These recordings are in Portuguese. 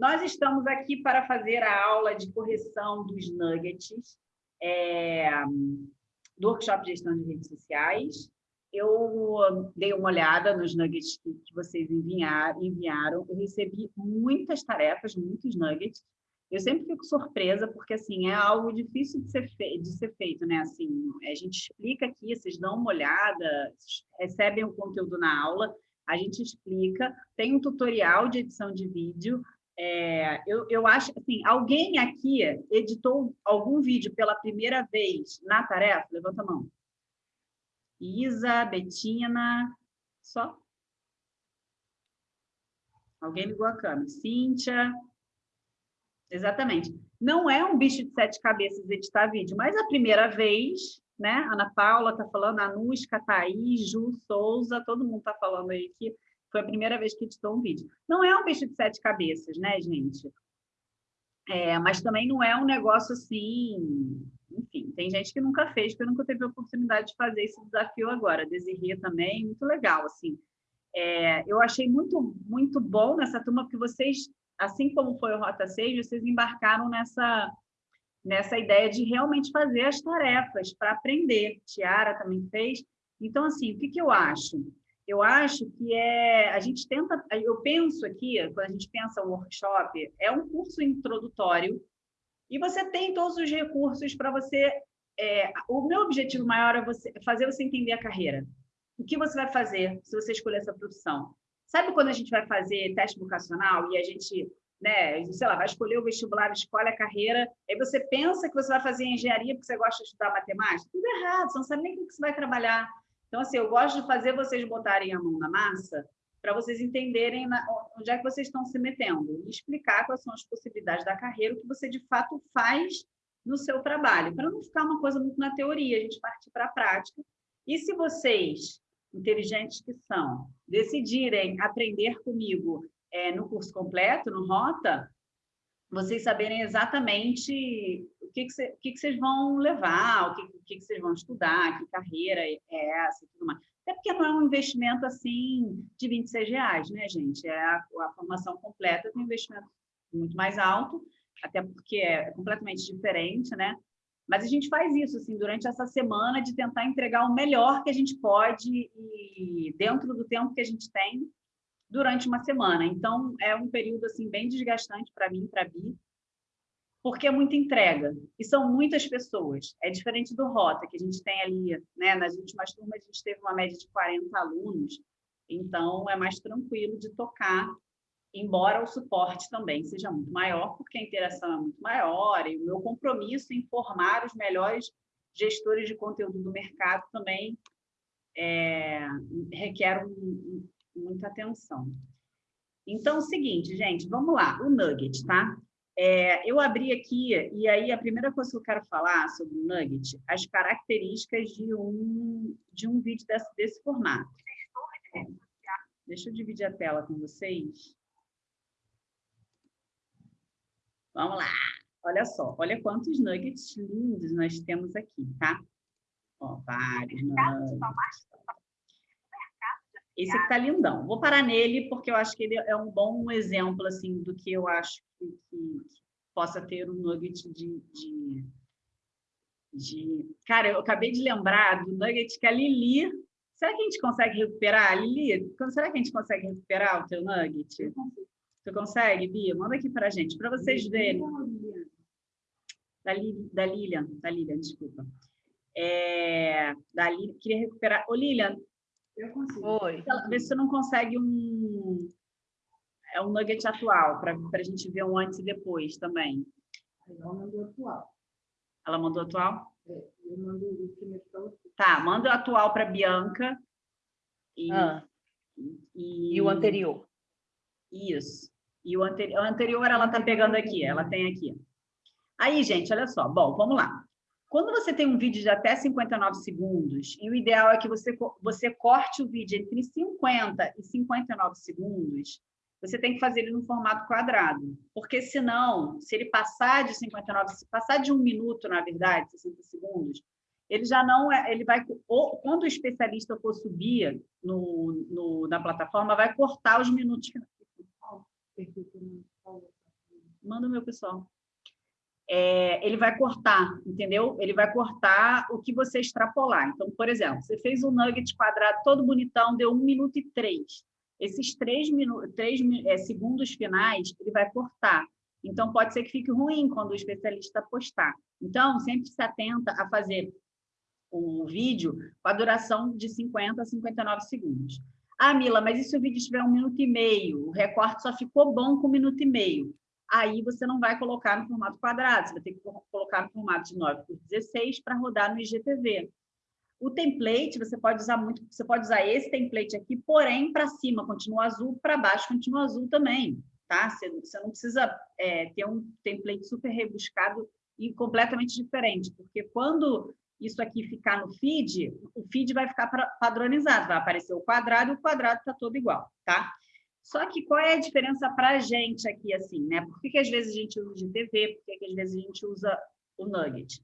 Nós estamos aqui para fazer a aula de correção dos nuggets é, do workshop de gestão de redes sociais. Eu dei uma olhada nos nuggets que, vocês enviaram, enviaram. Eu recebi muitas tarefas, muitos nuggets. Eu sempre fico surpresa, porque assim, é algo difícil de ser, de ser feito, né? Assim, a gente explica aqui, vocês dão uma olhada, recebem o conteúdo na aula, a gente explica, tem um tutorial de edição de vídeo, é, eu, eu acho assim, alguém aqui editou algum vídeo pela primeira vez na tarefa? Levanta a mão. Isa, Betina, só? Alguém ligou a câmera. Cíntia. Exatamente. Não é um bicho de sete cabeças editar vídeo, mas a primeira vez, né? Ana Paula está falando, a Nusca, Thaís, Ju, Souza, todo mundo está falando aí que foi a primeira vez que editou um vídeo. Não é um bicho de sete cabeças, né, gente? É, mas também não é um negócio assim... Enfim, tem gente que nunca fez, que nunca teve a oportunidade de fazer esse desafio agora. Desirê também, muito legal, assim. É, eu achei muito, muito bom nessa turma, porque vocês, assim como foi o Rota 6, vocês embarcaram nessa, nessa ideia de realmente fazer as tarefas para aprender. Tiara também fez. Então, assim, o que, que eu acho? Eu acho que é a gente tenta eu penso aqui quando a gente pensa um workshop é um curso introdutório e você tem todos os recursos para você é, o meu objetivo maior é você fazer você entender a carreira. O que você vai fazer se você escolher essa profissão? Sabe quando a gente vai fazer teste vocacional e a gente né, sei lá, vai escolher o vestibular, escolhe a carreira, aí você pensa que você vai fazer engenharia porque você gosta de estudar matemática, tudo errado, você não sabe nem o que você vai trabalhar. Então, assim, eu gosto de fazer vocês botarem a mão na massa para vocês entenderem onde é que vocês estão se metendo e explicar quais são as possibilidades da carreira, o que você de fato faz no seu trabalho, para não ficar uma coisa muito na teoria, a gente partir para a prática. E se vocês, inteligentes que são, decidirem aprender comigo é, no curso completo, no Rota, vocês saberem exatamente o que, que, cê, que, que vocês vão levar, o que, que, que vocês vão estudar, que carreira é essa e tudo mais. Até porque não é um investimento assim de 26 reais, né, gente? É a, a formação completa tem um investimento muito mais alto, até porque é, é completamente diferente, né? Mas a gente faz isso assim durante essa semana de tentar entregar o melhor que a gente pode e dentro do tempo que a gente tem durante uma semana. Então, é um período assim bem desgastante para mim, para Bi, porque é muita entrega, e são muitas pessoas. É diferente do Rota, que a gente tem ali, né? nas últimas turmas a gente teve uma média de 40 alunos, então é mais tranquilo de tocar, embora o suporte também seja muito maior, porque a interação é muito maior, e o meu compromisso em formar os melhores gestores de conteúdo do mercado também é, requer um, muita atenção. Então, é o seguinte, gente, vamos lá, o nugget, tá? É, eu abri aqui, e aí a primeira coisa que eu quero falar sobre o nugget, as características de um, de um vídeo desse, desse formato. Deixa eu dividir a tela com vocês. Vamos lá. Olha só, olha quantos nuggets lindos nós temos aqui, tá? Ó, vários nuggets. Esse aqui tá lindão. Vou parar nele porque eu acho que ele é um bom exemplo assim do que eu acho que, que possa ter um nugget de, de, de, Cara, eu acabei de lembrar do nugget que a Lili... Será que a gente consegue recuperar? Lili, será que a gente consegue recuperar o teu nugget? Tu consegue, Bia? Manda aqui para a gente, para vocês verem. Da, da Lilian, da Lilian, desculpa. É, da Lilian, queria recuperar. Ô, Lilian, eu consigo. Oi. Vê se você não consegue um, é um nugget atual, para a gente ver um antes e depois também. Ela mandou atual. Ela mandou atual? É, eu mando o último para você. Tá, manda o atual para Bianca. E, ah. e, e, o anterior. Isso. E o, anteri o anterior ela está pegando aqui, ela tem aqui. Aí, gente, olha só. Bom, vamos lá. Quando você tem um vídeo de até 59 segundos, e o ideal é que você, você corte o vídeo entre 50 e 59 segundos, você tem que fazer ele no formato quadrado. Porque senão, se ele passar de 59, se passar de um minuto, na verdade, 60 segundos, ele já não é, ele vai, ou, quando o especialista for subir no, no, na plataforma, vai cortar os minutos. manda o meu pessoal. É, ele vai cortar, entendeu? Ele vai cortar o que você extrapolar. Então, por exemplo, você fez um nugget quadrado todo bonitão, deu um minuto e três. Esses três, minutos, três é, segundos finais, ele vai cortar. Então, pode ser que fique ruim quando o especialista postar. Então, sempre se atenta a fazer o vídeo com a duração de 50 a 59 segundos. Ah, Mila, mas e se o vídeo tiver um minuto e meio? O recorte só ficou bom com um minuto e meio. Aí você não vai colocar no formato quadrado, você vai ter que colocar no formato de 9 por 16 para rodar no IGTV. O template, você pode usar muito, você pode usar esse template aqui, porém, para cima continua azul, para baixo continua azul também, tá? Você, você não precisa é, ter um template super rebuscado e completamente diferente, porque quando isso aqui ficar no feed, o feed vai ficar padronizado, vai aparecer o quadrado e o quadrado está todo igual, tá? Só que qual é a diferença para a gente aqui, assim, né? Por que, que às vezes a gente usa de TV, por que, que às vezes a gente usa o Nugget?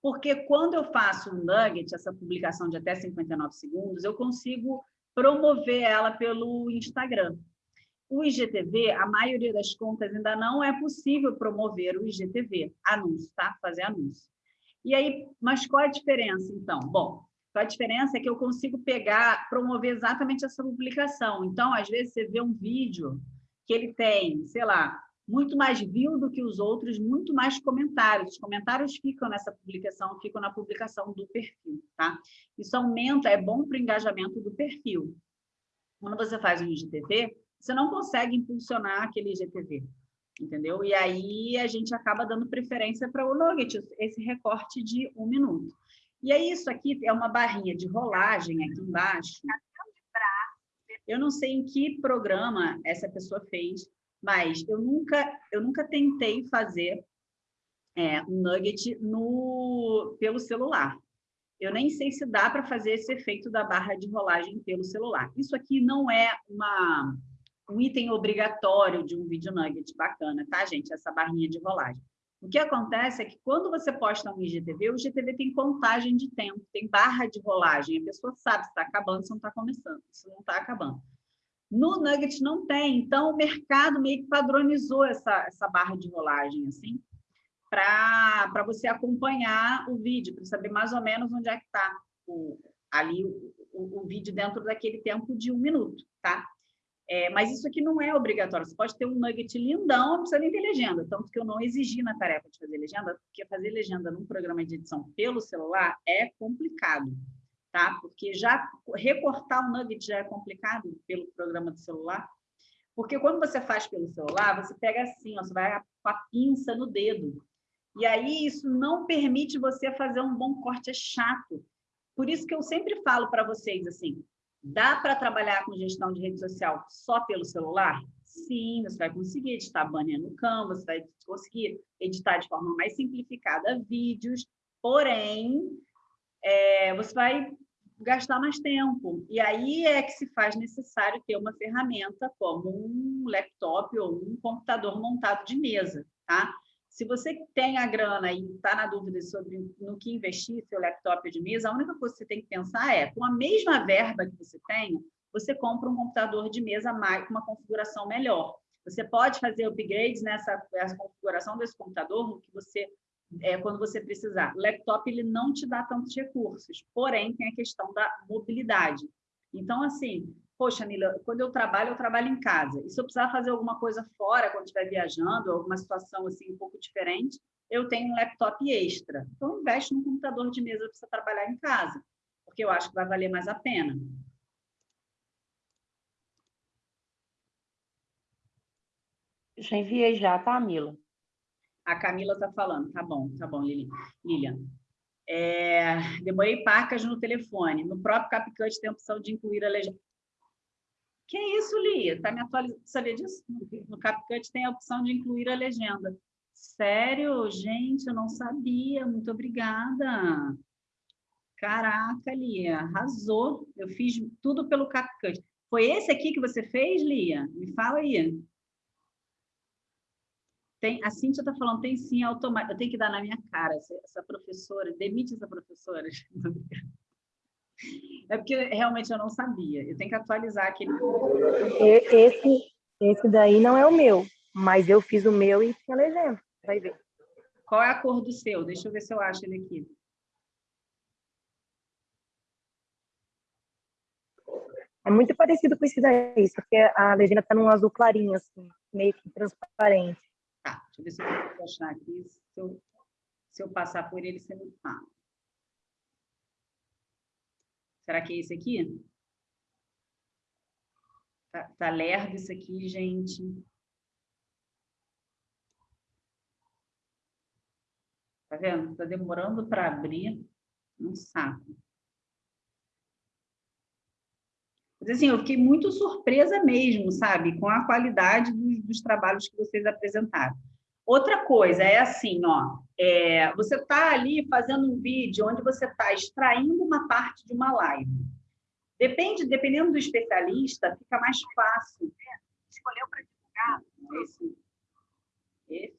Porque quando eu faço o Nugget, essa publicação de até 59 segundos, eu consigo promover ela pelo Instagram. O IGTV, a maioria das contas ainda não é possível promover o IGTV, anúncio, tá? Fazer anúncio. E aí, mas qual é a diferença, então? Bom, a diferença é que eu consigo pegar, promover exatamente essa publicação. Então, às vezes, você vê um vídeo que ele tem, sei lá, muito mais view do que os outros, muito mais comentários. Os comentários ficam nessa publicação, ficam na publicação do perfil, tá? Isso aumenta, é bom para o engajamento do perfil. Quando você faz um IGTV, você não consegue impulsionar aquele IGTV, entendeu? E aí a gente acaba dando preferênncia para o nugget, esse recorte de um minuto. E aí isso aqui é uma barrinha de rolagem aqui embaixo. Eu não sei em que programa essa pessoa fez, mas eu nunca, eu nunca tentei fazer é, um nugget no, pelo celular. Eu nem sei se dá para fazer esse efeito da barra de rolagem pelo celular. Isso aqui não é uma, um item obrigatório de um vídeo nugget bacana, tá, gente? Essa barrinha de rolagem. O que acontece é que quando você posta um IGTV, o IGTV tem contagem de tempo, tem barra de rolagem, a pessoa sabe se está acabando, se não está começando, se não está acabando. No Nugget não tem, então o mercado meio que padronizou essa, essa barra de rolagem, assim, para você acompanhar o vídeo, para saber mais ou menos onde é que está ali o, o, o vídeo dentro daquele tempo de um minuto, tá? É, mas isso aqui não é obrigatório. Você pode ter um nugget lindão, não precisa nem ter legenda. Tanto que eu não exigi na tarefa de fazer legenda, porque fazer legenda num programa de edição pelo celular é complicado, tá? Porque já recortar o nugget já é complicado pelo programa do celular. Porque quando você faz pelo celular, você pega assim, ó, você vai com a pinça no dedo. E aí isso não permite você fazer um bom corte, é chato. Por isso que eu sempre falo para vocês assim, Dá para trabalhar com gestão de rede social só pelo celular? Sim, você vai conseguir editar banner no Canva, você vai conseguir editar de forma mais simplificada vídeos, porém, é, você vai gastar mais tempo. E aí é que se faz necessário ter uma ferramenta como um laptop ou um computador montado de mesa, tá? Se você tem a grana e está na dúvida sobre no que investir, seu laptop de mesa, a única coisa que você tem que pensar é, com a mesma verba que você tem, você compra um computador de mesa mais, com uma configuração melhor. Você pode fazer upgrades nessa, configuração desse computador que você é, quando você precisar. O laptop ele não te dá tantos recursos, porém tem a questão da mobilidade. Então, assim, poxa, Nila, quando eu trabalho, eu trabalho em casa. E se eu precisar fazer alguma coisa fora, quando estiver viajando, alguma situação assim um pouco diferente, eu tenho um laptop extra. Então, investe num computador de mesa para você trabalhar em casa, porque eu acho que vai valer mais a pena. Já enviei já, tá, Mila? A Camila está falando. Tá bom, tá bom, Lilian. É, demorei pacas no telefone. No próprio CapCut tem a opção de incluir a legenda. Que isso, Lia? Tá me atualizando? Sabia disso? No CapCut tem a opção de incluir a legenda. Sério? Gente, eu não sabia. Muito obrigada. Caraca, Lia, arrasou. Eu fiz tudo pelo CapCut. Foi esse aqui que você fez, Lia? Me fala aí. Tem, a Cíntia está falando, tem sim automático. Eu tenho que dar na minha cara essa, essa professora. Demite essa professora. É porque realmente eu não sabia. Eu tenho que atualizar aquele. Esse, esse daí não é o meu. Mas eu fiz o meu e tinha legenda, vai ver. Qual é a cor do seu? Deixa eu ver se eu acho ele aqui. É muito parecido com esse daí, só que a legenda está num azul clarinho, assim, meio que transparente. Tá, deixa eu ver se eu consigo achar aqui. Se eu, se eu passar por ele, você me fala. Será que é esse aqui? Tá, tá lerdo isso aqui, gente. Tá vendo? Tá demorando para abrir. Um saco. Mas, assim, eu fiquei muito surpresa mesmo, sabe, com a qualidade dos, dos trabalhos que vocês apresentaram. Outra coisa é assim, ó, é, você está ali fazendo um vídeo onde você está extraindo uma parte de uma live. Depende, dependendo do especialista, fica mais fácil. Né? Escolheu para divulgar esse, esse,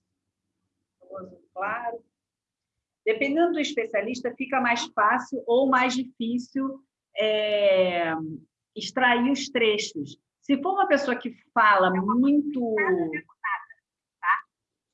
claro. Dependendo do especialista, fica mais fácil ou mais difícil é, extrair os trechos. Se for uma pessoa que fala muito...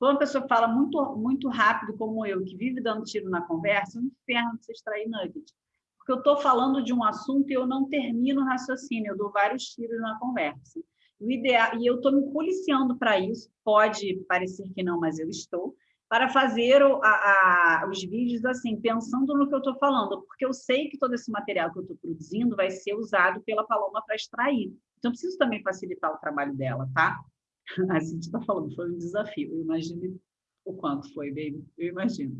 For uma pessoa fala muito, muito rápido, como eu, que vive dando tiro na conversa, é um inferno você extrair nugget. Porque eu estou falando de um assunto e eu não termino o raciocínio, eu dou vários tiros na conversa. O ideal, e eu estou me policiando para isso, pode parecer que não, mas eu estou, para fazer o, a, a, os vídeos assim, pensando no que eu estou falando, porque eu sei que todo esse material que eu estou produzindo vai ser usado pela Paloma para extrair. Então, preciso também facilitar o trabalho dela, tá? A gente está falando, foi um desafio. Eu imagino o quanto foi, baby. Eu imagino.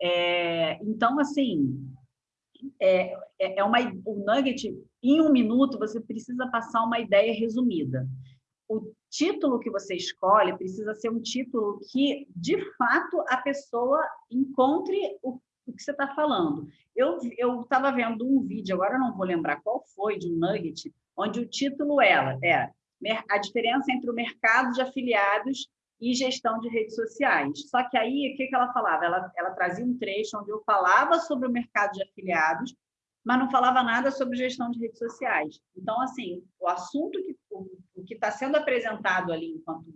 É, então, assim, é, é, é uma, o nugget, em um minuto, você precisa passar uma ideia resumida o título que você escolhe precisa ser um título que, de fato, a pessoa encontre o, o que você está falando. Eu estava vendo um vídeo, agora não vou lembrar qual foi, de um nugget, onde o título era, era a diferença entre o mercado de afiliados e gestão de redes sociais. Só que aí, o que, que ela falava? Ela, ela trazia um trecho onde eu falava sobre o mercado de afiliados, mas não falava nada sobre gestão de redes sociais. Então, assim, o assunto que o, que está sendo apresentado ali enquanto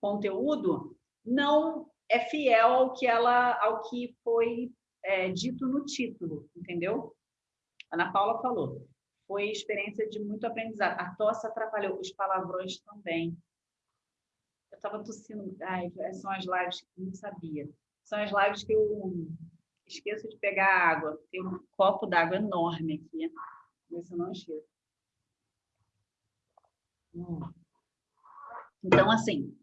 conteúdo não é fiel ao que ela, ao que foi é, dito no título, entendeu? Ana Paula falou. Foi experiência de muito aprendizado. A tosse atrapalhou, os palavrões também. Eu estava tossindo. Ai, são as lives que eu não sabia. São as lives que eu esqueço de pegar água. Tem um copo d'água enorme aqui. Mas eu não esqueço. Então, assim,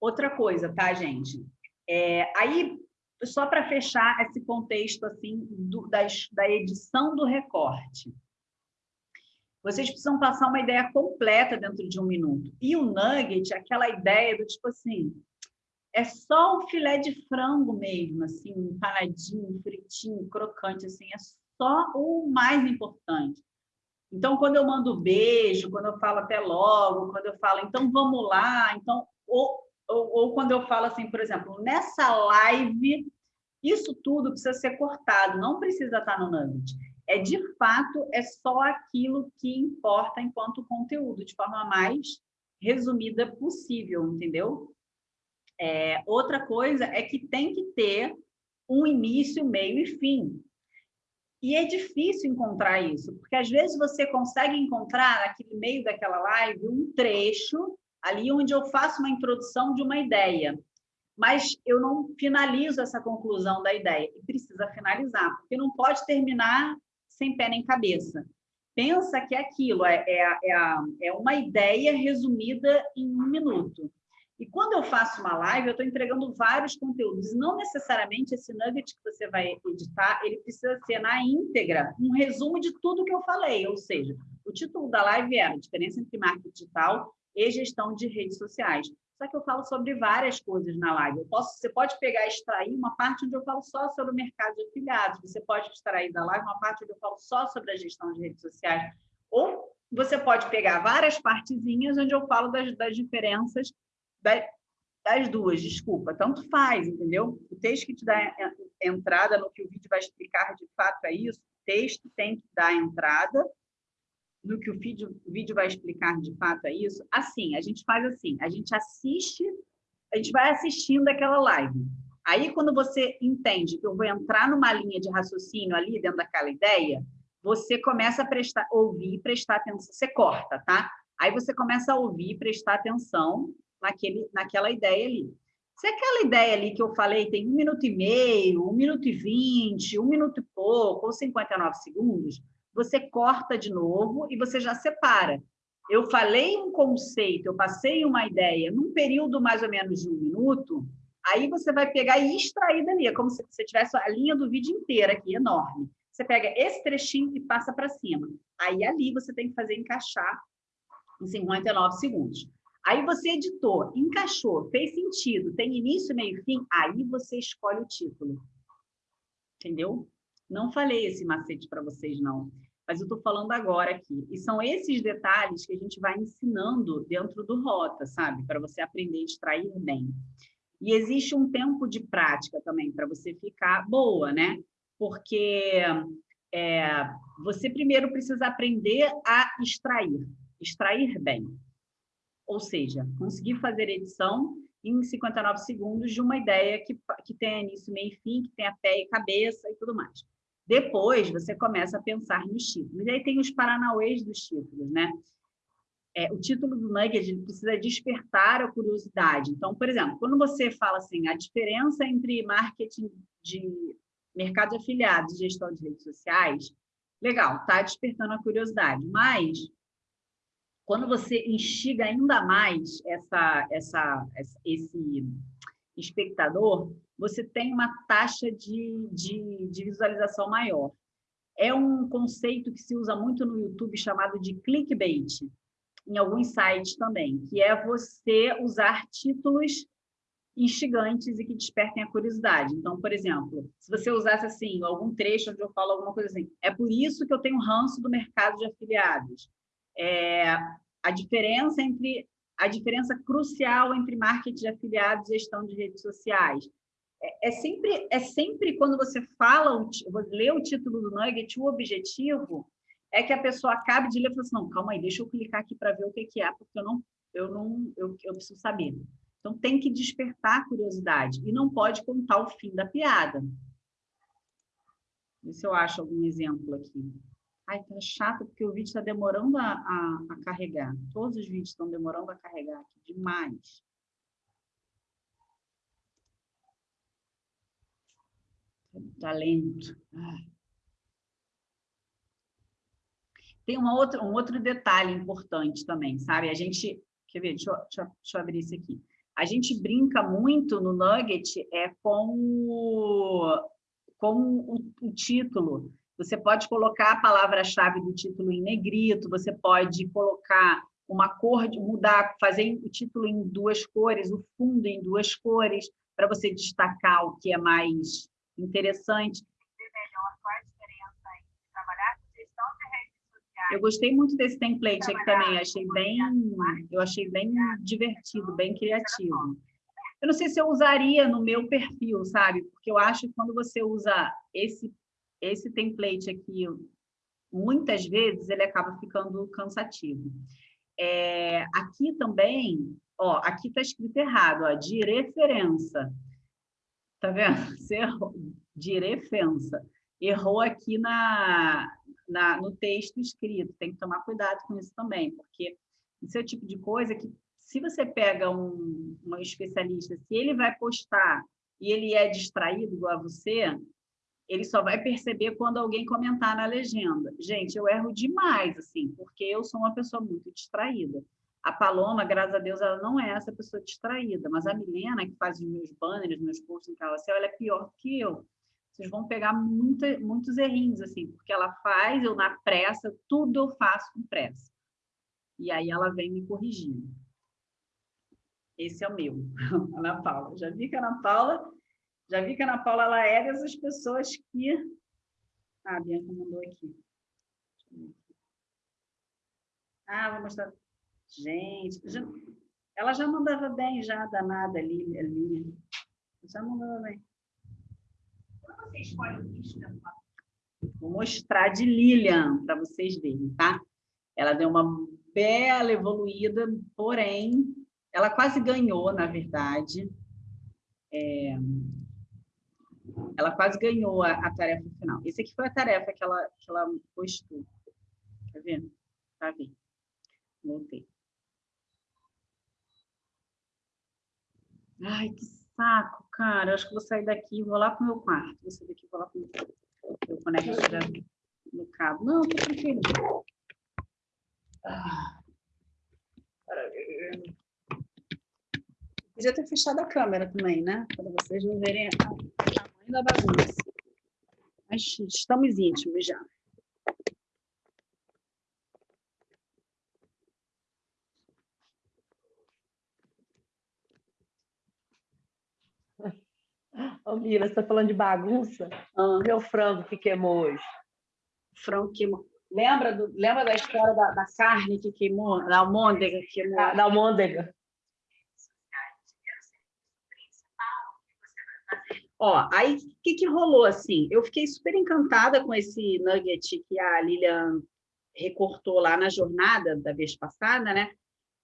outra coisa, tá, gente? É, aí, só para fechar esse contexto assim do, das, da edição do recorte. Vocês precisam passar uma ideia completa dentro de um minuto. E o nugget, aquela ideia do tipo assim, é só o filé de frango mesmo, assim, empanadinho, fritinho, crocante, assim, é só o mais importante. Então, quando eu mando beijo, quando eu falo até logo, quando eu falo então vamos lá, então ou, ou, ou quando eu falo assim, por exemplo, nessa live, isso tudo precisa ser cortado, não precisa estar no Nugget. É de fato, é só aquilo que importa enquanto conteúdo, de forma mais resumida possível, entendeu? É, outra coisa é que tem que ter um início, meio e fim. E é difícil encontrar isso, porque às vezes você consegue encontrar naquele meio daquela live um trecho ali onde eu faço uma introdução de uma ideia, mas eu não finalizo essa conclusão da ideia e precisa finalizar, porque não pode terminar sem pé nem cabeça. Pensa que é aquilo, é, é, é, é uma ideia resumida em um minuto. E quando eu faço uma live, eu estou entregando vários conteúdos. Não necessariamente esse nugget que você vai editar, ele precisa ser na íntegra, um resumo de tudo que eu falei. Ou seja, o título da live é a diferença entre marketing digital e gestão de redes sociais. Só que eu falo sobre várias coisas na live. Posso, você pode pegar e extrair uma parte onde eu falo só sobre o mercado de afiliados. Você pode extrair da live uma parte onde eu falo só sobre a gestão de redes sociais. Ou você pode pegar várias partezinhas onde eu falo das, das diferenças das duas, desculpa, tanto faz, entendeu? O texto que te dá entrada no que o vídeo vai explicar de fato é isso, o texto tem que dar entrada no que o vídeo, o vídeo vai explicar de fato é isso, assim, a gente faz assim, a gente assiste, a gente vai assistindo aquela live. Aí, quando você entende que eu vou entrar numa linha de raciocínio ali dentro daquela ideia, você começa a prestar, ouvir prestar atenção. Você corta, tá? Aí você começa a ouvir prestar atenção naquele, naquela ideia ali. Se aquela ideia ali que eu falei tem um minuto e meio, um minuto e vinte, um minuto e pouco, ou 59 segundos, você corta de novo e você já separa. Eu falei um conceito, eu passei uma ideia num período mais ou menos de um minuto, aí você vai pegar e extrair dali, é como se você tivesse a linha do vídeo inteira aqui, enorme. Você pega esse trechinho e passa para cima. Aí ali você tem que fazer encaixar em 59 segundos. Aí você editou, encaixou, fez sentido, tem início, meio e fim, aí você escolhe o título. Entendeu? Não falei esse macete para vocês, não. Mas eu estou falando agora aqui. E são esses detalhes que a gente vai ensinando dentro do Rota, sabe? Para você aprender a extrair bem. E existe um tempo de prática também para você ficar boa, né? Porque é, você primeiro precisa aprender a extrair, extrair bem. Ou seja, conseguir fazer edição em 59 segundos de uma ideia que, que tenha início, meio e fim, que tenha pé e cabeça e tudo mais. Depois, você começa a pensar nos títulos. E aí tem os paranauês dos títulos, né? É, o título do Nugget precisa despertar a curiosidade. Então, por exemplo, quando você fala assim, a diferença entre marketing de mercado de afiliados e gestão de redes sociais, legal, está despertando a curiosidade. Mas, quando você instiga ainda mais essa, essa, esse espectador, você tem uma taxa de, de, de visualização maior. É um conceito que se usa muito no YouTube chamado de clickbait, em alguns sites também, que é você usar títulos instigantes e que despertem a curiosidade. Então, por exemplo, se você usasse assim, algum trecho onde eu falo alguma coisa assim, é por isso que eu tenho ranço do mercado de afiliados. É, a diferença entre a diferença crucial entre marketing de afiliados e gestão de redes sociais é, é, sempre, é sempre quando você fala, lê o título do Nugget, o objetivo é que a pessoa acabe de ler e fala assim, não, calma aí, deixa eu clicar aqui para ver o que, que é, porque eu não, eu não, eu, eu preciso saber. Então, tem que despertar a curiosidade e não pode contar o fim da piada. Se eu acho algum exemplo aqui. Ai, tá chato, porque o vídeo está demorando a, a, a, carregar. Todos os vídeos estão demorando a carregar aqui, demais. talento. Ah. Tem uma outra, um outro detalhe importante também, sabe? A gente, quer ver, deixa eu, deixa, deixa eu abrir isso aqui. A gente brinca muito no Nugget é, com, o, com o, o título. Você pode colocar a palavra-chave do título em negrito, você pode colocar uma cor, mudar, fazer o título em duas cores, o fundo em duas cores, para você destacar o que é mais interessante. Eu gostei muito desse template aqui também, achei bem, eu achei bem divertido, bem criativo. Eu não sei se eu usaria no meu perfil, sabe? Porque eu acho que quando você usa esse, esse template aqui, muitas vezes ele acaba ficando cansativo. É, aqui também, ó, aqui está escrito errado, ó, de referência. Tá vendo? Você errou, de referência. Errou aqui na, na, no texto escrito. Tem que tomar cuidado com isso também, porque esse é o tipo de coisa que, se você pega um, um especialista, se ele vai postar e ele é distraído igual a você, ele só vai perceber quando alguém comentar na legenda. Gente, eu erro demais, assim, porque eu sou uma pessoa muito distraída. A Paloma, graças a Deus, ela não é essa pessoa distraída, mas a Milena, que faz os meus banners, meus posts em carrossel, ela é pior que eu. Vocês vão pegar muita, muitos errinhos, assim, porque ela faz, eu na pressa, tudo eu faço com pressa. E aí ela vem me corrigindo. Esse é o meu, Ana Paula. Já vi que a Ana Paula, já vi que a Ana Paula ela é dessas pessoas que. Ah, a Bianca mandou aqui. Ah, vou mostrar. Gente, já, ela já mandava bem, já danada ali, ali. Já mandava bem. Quando você escolhe o bicho Vou mostrar de Lilian para vocês verem, tá? Ela deu uma bela evoluída, porém, ela quase ganhou, na verdade. É, ela quase ganhou a, a, tarefa final. Esse aqui foi a tarefa que ela, que ela postou. Tá vendo? Tá vendo? Voltei. Ai, que saco, cara. Eu acho que vou sair daqui e vou lá pro meu quarto. Vou sair daqui e vou lá pro meu quarto. Eu conecto no cabo. Não, tô tranquilo. Ah. Podia ter fechado a câmera também, né? Para vocês não verem o tamanho da bagunça. Mas estamos íntimos já. Ô, Mira, você está falando de bagunça? Ah. Meu frango que queimou hoje. Frango queimou. Lembra, do, lembra da história da, da carne que queimou, da almôndega que queimou? Ah, da almôndega. Ó, aí o que, que rolou assim? Eu fiquei super encantada com esse nugget que a Lilian recortou lá na jornada da vez passada, né?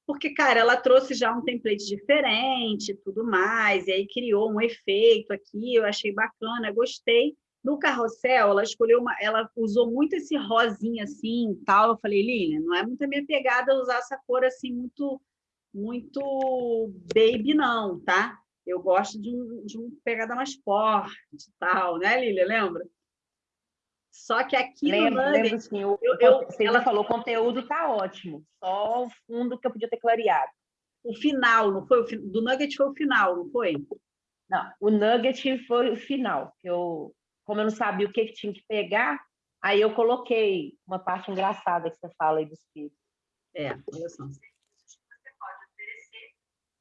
porque, cara, ela trouxe já um template diferente tudo mais, e aí criou um efeito aqui, eu achei bacana, gostei. No carrossel, ela escolheu uma, ela usou muito esse rosinha assim, tal. Eu falei, Lilian, não é muito a minha pegada usar essa cor assim muito muito baby não, tá? Eu gosto de um, de um pegada mais forte, tal, né, Lilian? Lembra? Só que aqui lembro, no. Lembro, sim. Eu, eu, você ela falou, o conteúdo está ótimo. Só o fundo que eu podia ter clareado. O final, não foi? O, do Nugget foi o final, não foi? Não, o Nugget foi o final. Eu, como eu não sabia o que, que tinha que pegar, aí eu coloquei uma parte engraçada que você fala aí dos filhos. É, olha só. Você pode oferecer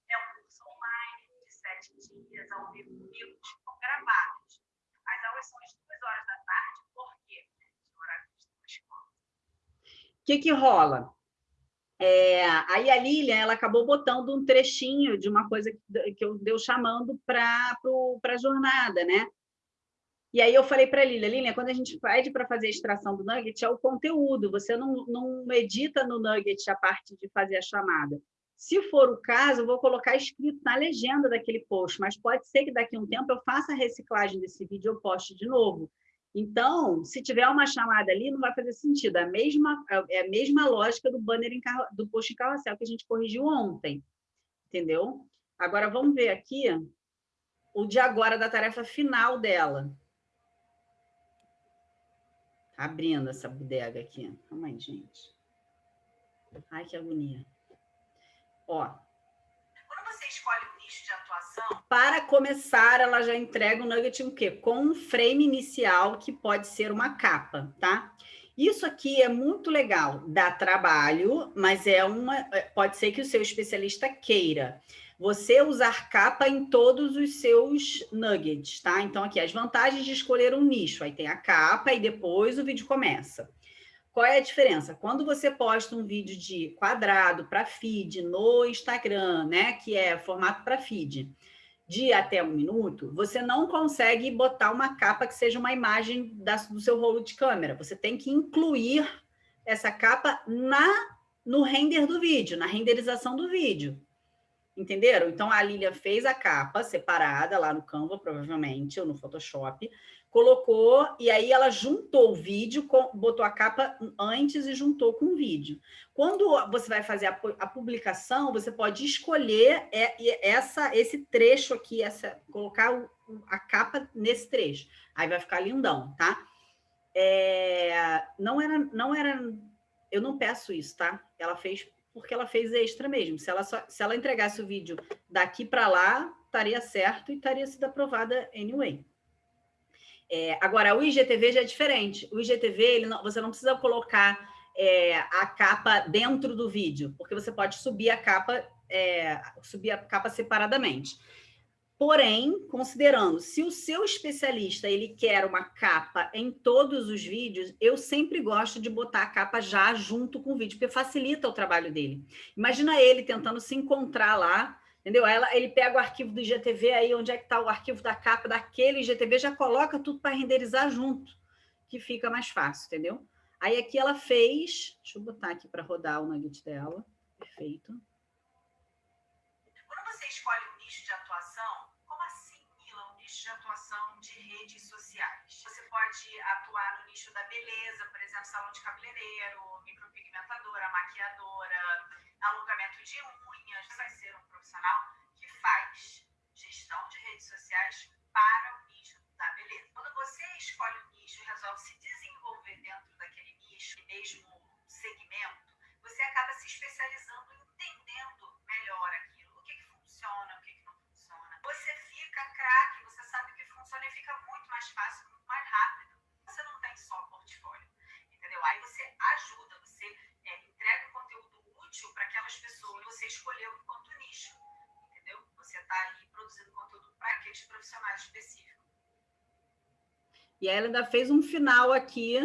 é um curso online de sete dias ao vivo comigo, gravados. As aulas são às duas horas da tarde, que, que rola? É, aí a Lilian ela acabou botando um trechinho de uma coisa que, que eu deu chamando para a jornada, né? E aí eu falei para a Lilian, Lilian, quando a gente pede para fazer a extração do nugget, é o conteúdo, você não, não edita no nugget a parte de fazer a chamada. Se for o caso, eu vou colocar escrito na legenda daquele post, mas pode ser que daqui a um tempo eu faça a reciclagem desse vídeo e eu poste de novo. Então, se tiver uma chamada ali, não vai fazer sentido. É a mesma, é a mesma lógica do banner em carro, do post em carrossel que a gente corrigiu ontem. Entendeu? Agora, vamos ver aqui o de agora da tarefa final dela. Tá abrindo essa bodega aqui. Calma aí, gente. Ai, que agonia. Ó. Quando você escolhe de atuação, para começar, ela já entrega o nugget o quê? Com um frame inicial, que pode ser uma capa, tá? Isso aqui é muito legal, dá trabalho, mas é uma, é, pode ser que o seu especialista queira. Você usar capa em todos os seus nuggets, tá? Então, aqui, as vantagens de escolher um nicho. Aí tem a capa e depois o vídeo começa. Qual é a diferença? Quando você posta um vídeo de quadrado para feed no Instagram, né, que é formato para feed, de até um minuto, você não consegue botar uma capa que seja uma imagem da, do seu rolo de câmera. Você tem que incluir essa capa na no render do vídeo, na renderização do vídeo. Entenderam? Então, a Lilia fez a capa separada lá no Canva, provavelmente, ou no Photoshop, colocou, e aí ela juntou o vídeo, botou a capa antes e juntou com o vídeo. Quando você vai fazer a, publicação, você pode escolher é, essa, esse trecho aqui, essa, colocar a capa nesse trecho. Aí vai ficar lindão, tá? É, não era, não era, eu não peço isso, tá? Ela fez porque ela fez extra mesmo. Se ela, só, se ela entregasse o vídeo daqui para lá, estaria certo e estaria sido aprovada anyway. É, agora, o IGTV já é diferente. O IGTV, não, você não precisa colocar é, a capa dentro do vídeo, porque você pode subir a capa, é, subir a capa separadamente. Porém, considerando, se o seu especialista ele quer uma capa em todos os vídeos, eu sempre gosto de botar a capa já junto com o vídeo, porque facilita o trabalho dele. Imagina ele tentando se encontrar lá Entendeu? Ela, ele pega o arquivo do IGTV, aí onde é que está o arquivo da capa daquele IGTV, já coloca tudo para renderizar junto, que fica mais fácil, entendeu? Aí aqui ela fez, deixa eu botar aqui para rodar o nugget dela, perfeito. Pode atuar no nicho da beleza, por exemplo, salão de cabeleireiro, micropigmentadora, maquiadora, alongamento de unhas. Vai ser um profissional que faz gestão de redes sociais para o nicho da beleza. Quando você escolhe um nicho e resolve se desenvolver dentro daquele nicho, mesmo segmento, você acaba se especializando, entendendo melhor aquilo, o que, que funciona, o que, que não funciona. Você fica craque, você sabe o que funciona e fica muito mais fácil, muito mais rápido. Você não tem só portfólio, entendeu? Aí você ajuda, você é, entrega conteúdo útil para aquelas pessoas que você escolheu enquanto nicho, entendeu? Você está ali produzindo conteúdo para aqueles profissionais específicos. E ela ainda fez um final aqui.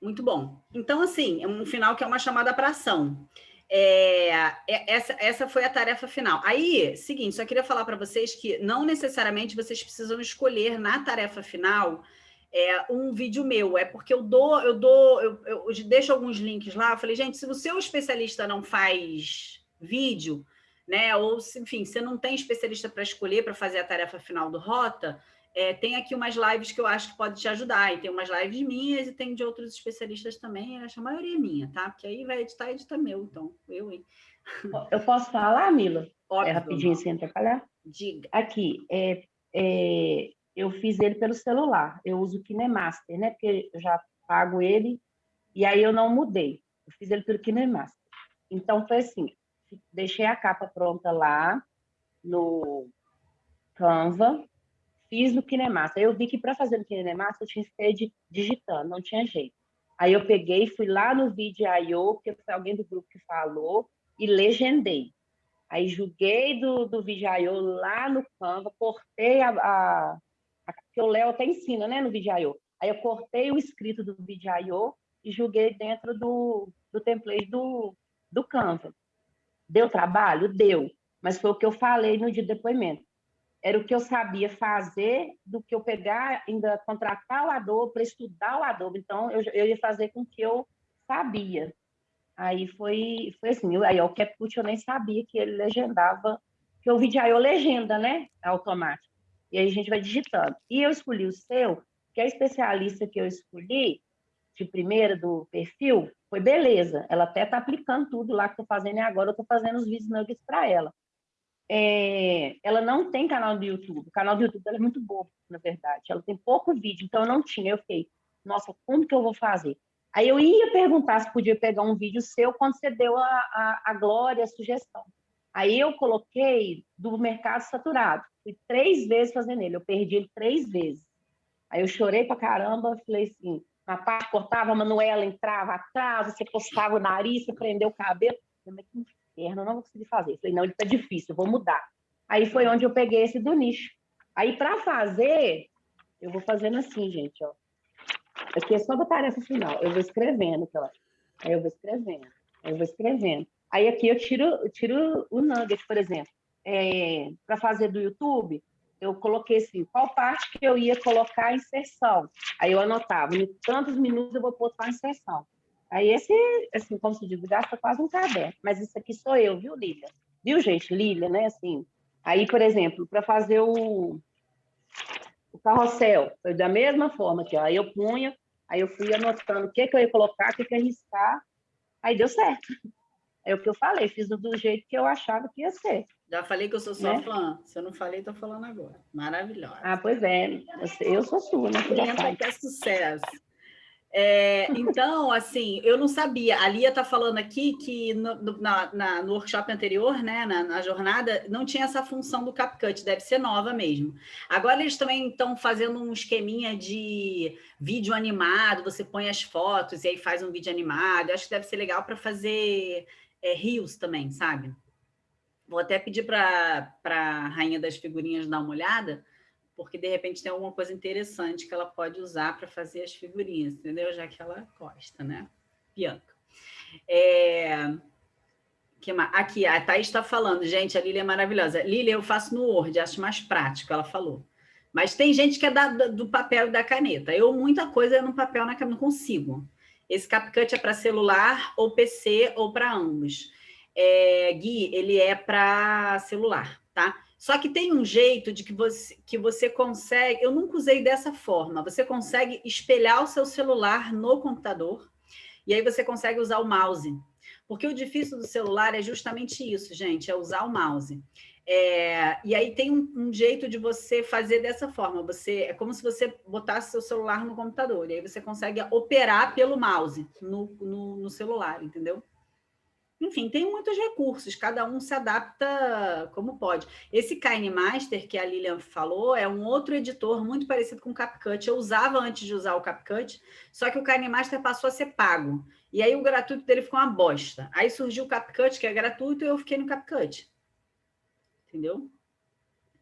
Muito bom. Então, assim, é um final que é uma chamada para ação. É, é, essa, essa foi a tarefa final. Aí, seguinte, só queria falar para vocês que não necessariamente vocês precisam escolher na tarefa final é, um vídeo meu, é porque eu dou, eu dou, eu, eu deixo alguns links lá. Eu falei, gente, se o seu especialista não faz vídeo, né? Ou, enfim, você não tem especialista para escolher para fazer a tarefa final do Rota, é, tem aqui umas lives que eu acho que pode te ajudar, e tem umas lives minhas e tem de outros especialistas também, acho a maioria é minha, tá? Porque aí vai editar, edita meu, então, eu, hein? Eu posso falar, Mila? Óbvio, é rapidinho sem atrapalhar? Diga. Aqui, é, é, eu fiz ele pelo celular, eu uso o KineMaster, né? Porque eu já pago ele, e aí eu não mudei, eu fiz ele pelo KineMaster. Então, foi assim, deixei a capa pronta lá no Canva, fiz no KineMaster. Eu vi que para fazer no KineMaster eu tinha que ser digitando, não tinha jeito. Aí eu peguei, fui lá no Vídeo.io, porque foi alguém do grupo que falou, e legendei. Aí joguei do, do Vídeo.io lá no Canva, cortei a, a, a que o Léo até ensina, né, no Vídeo.io. Aí eu cortei o escrito do Vídeo.io e joguei dentro do, do template do, do Canva. Deu trabalho? Deu. Mas foi o que eu falei no dia do depoimento era o que eu sabia fazer do que eu pegar, ainda contratar o Adobe para estudar o Adobe. Então, eu, eu ia fazer com o que eu sabia. Aí foi, foi assim, eu, aí o CapCut eu nem sabia que ele legendava, que o vídeo aí eu legenda, né, automático. E aí a gente vai digitando. E eu escolhi o seu, que a especialista que eu escolhi, de primeira do perfil, foi beleza. Ela até está aplicando tudo lá que estou fazendo e agora eu estou fazendo os vídeos nuggets para ela é, ela não tem canal do YouTube. O canal do YouTube é muito bobo, na verdade. Ela tem pouco vídeo, então eu não tinha. Eu fiquei, nossa, como que eu vou fazer? Aí eu ia perguntar se podia pegar um vídeo seu quando você deu a, a, a glória, a sugestão. Aí eu coloquei do mercado saturado. Fui três vezes fazendo ele. Eu perdi ele três vezes. Aí eu chorei pra caramba, falei assim, na parte cortava, a Manuela entrava atrás, você postava o nariz, você prendeu o cabelo. Falei, que eu não vou conseguir fazer. falei, não, ele está difícil, eu vou mudar. Aí foi onde eu peguei esse do nicho. Aí, para fazer, eu vou fazendo assim, gente, ó. Aqui é só da tarefa final. Eu vou escrevendo, ó. Aí eu vou escrevendo, aí eu vou escrevendo. Aí aqui eu tiro, eu tiro o nugget, por exemplo. É, para fazer do YouTube, eu coloquei assim, qual parte que eu ia colocar a inserção. Aí eu anotava, em tantos minutos eu vou botar a inserção. Aí esse, assim, como se diz, gasta quase um caderno. Mas isso aqui sou eu, viu, Lília? Viu, gente? Lília, né? Assim, aí, por exemplo, para fazer o, o carrossel, foi da mesma forma aqui, ó. Aí eu punha, aí eu fui anotando o que, que eu ia colocar, o que, que eu ia riscar, aí deu certo. É o que eu falei, fiz do jeito que eu achava que ia ser. Já falei que eu sou sua né? fã. Se eu não falei, estou falando agora. Maravilhosa. Ah, pois é. Eu sou sua, né? Que é sucesso. É, então, assim, eu não sabia. A Lia está falando aqui que no, na, na, no workshop anterior, né, na, na, jornada, não tinha essa função do CapCut, deve ser nova mesmo. Agora eles também estão fazendo um esqueminha de vídeo animado, você põe as fotos e aí faz um vídeo animado. Eu acho que deve ser legal para fazer é, rios também, sabe? Vou até pedir para a rainha das figurinhas dar uma olhada, porque de repente tem alguma coisa interessante que ela pode usar para fazer as figurinhas, entendeu? Já que ela gosta, né? Bianca. É... Que Aqui, a Thaís está falando, gente, a Lília é maravilhosa. Lília, eu faço no Word, acho mais prático, ela falou. Mas tem gente que é da, do papel e da caneta. Eu, muita coisa é no papel, na caneta, não consigo. Esse CapCut é para celular, ou PC, ou para ambos. É, Gui, ele é para celular, tá? Só que tem um jeito de que você, que você consegue... Eu nunca usei dessa forma. Você consegue espelhar o seu celular no computador e aí você consegue usar o mouse. Porque o difícil do celular é justamente isso, gente, é usar o mouse. É, e aí tem um, um, jeito de você fazer dessa forma. Você É como se você botasse seu celular no computador, e aí você consegue operar pelo mouse no, no, no celular, entendeu? Enfim, tem muitos recursos, cada um se adapta como pode. Esse KineMaster que a Lilian falou é um outro editor muito parecido com o CapCut. Eu usava antes de usar o CapCut, só que o KineMaster passou a ser pago. E aí o gratuito dele ficou uma bosta. Aí surgiu o CapCut, que é gratuito, e eu fiquei no CapCut entendeu?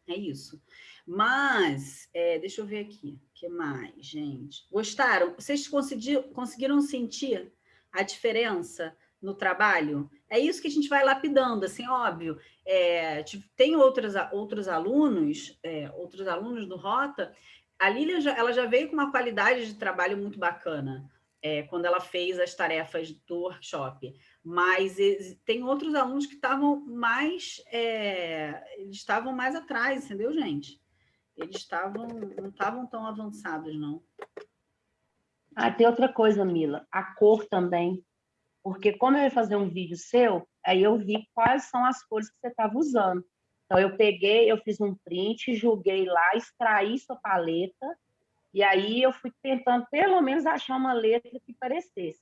É isso. Mas, é, deixa eu ver aqui, o que mais, gente? Gostaram? Vocês conseguiram sentir a diferença no trabalho? É isso que a gente vai lapidando, assim, óbvio. É, tem outros, outros alunos, é, outros alunos do Rota, a Lília já, ela já veio com uma qualidade de trabalho muito bacana, é, quando ela fez as tarefas do workshop mas tem outros alunos que estavam mais, é, eles estavam mais atrás, entendeu, gente? Eles estavam, não estavam tão avançados, não. Ah, tem outra coisa, Mila, a cor também, porque como eu ia fazer um vídeo seu, aí eu vi quais são as cores que você estava usando. Então, eu peguei, eu fiz um print, julguei lá, extraí sua paleta, e aí eu fui tentando, pelo menos, achar uma letra que parecesse.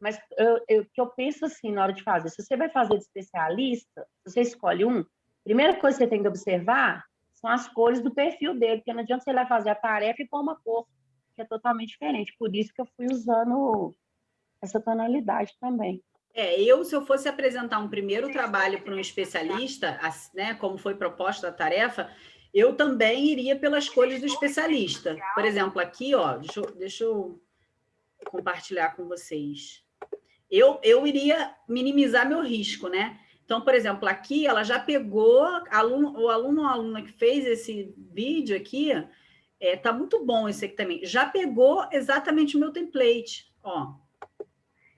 Mas o que eu penso assim na hora de fazer, se você vai fazer de especialista, você escolhe um, primeira coisa que você tem que observar são as cores do perfil dele, porque não adianta você ir fazer a tarefa e pôr uma cor que é totalmente diferente. Por isso que eu fui usando essa tonalidade também. É, eu, se eu fosse apresentar um primeiro trabalho para um especialista, né, como foi proposta a tarefa, eu também iria pelas cores do especialista. Por exemplo, aqui, ó, deixa eu, deixa eu compartilhar com vocês eu, eu iria minimizar meu risco, né? Então, por exemplo, aqui ela já pegou, aluno, o aluno ou aluna que fez esse vídeo aqui, é, tá muito bom esse aqui também, já pegou exatamente o meu template, ó.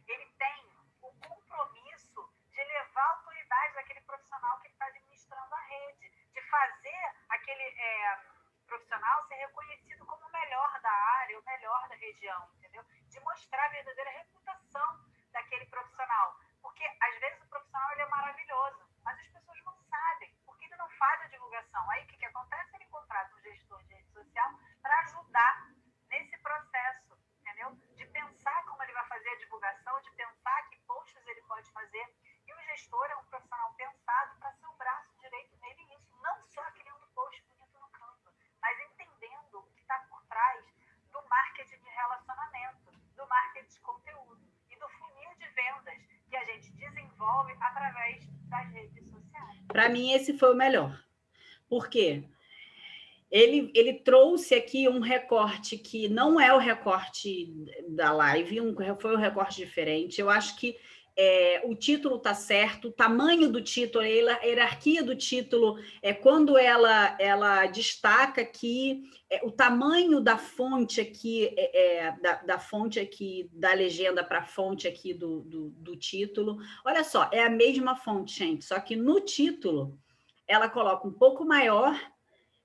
Ele tem o compromisso de levar a autoridade daquele profissional que está administrando a rede, de fazer aquele é, profissional ser reconhecido como o melhor da área, o melhor da região, entendeu? De mostrar a verdadeira reputação daquele profissional. Porque, às vezes, o profissional ele é maravilhoso, mas as pessoas não sabem, porque ele não faz a divulgação. Aí, o que, que acontece? Ele contrata um gestor de rede social para ajudar nesse processo, entendeu? De pensar como ele vai fazer a divulgação, de pensar que posts ele pode fazer. E o gestor é um profissional pensado para ser o braço direito dele nisso, não só criando post bonito no canto, mas entendendo o que está por trás do marketing de relacionamento, do marketing de conteúdo vendas que a gente desenvolve através das redes sociais. Para mim, esse foi o melhor. Por quê? Ele, ele trouxe aqui um recorte que não é o recorte da live, um, foi um recorte diferente. Eu acho que é, o título está certo, o tamanho do título, a hierarquia do título, é quando ela, ela destaca aqui é, o tamanho da fonte aqui, é, é da, da, fonte aqui, da legenda para a fonte aqui do, do, do título. Olha só, é a mesma fonte, gente, só que no título ela coloca um pouco maior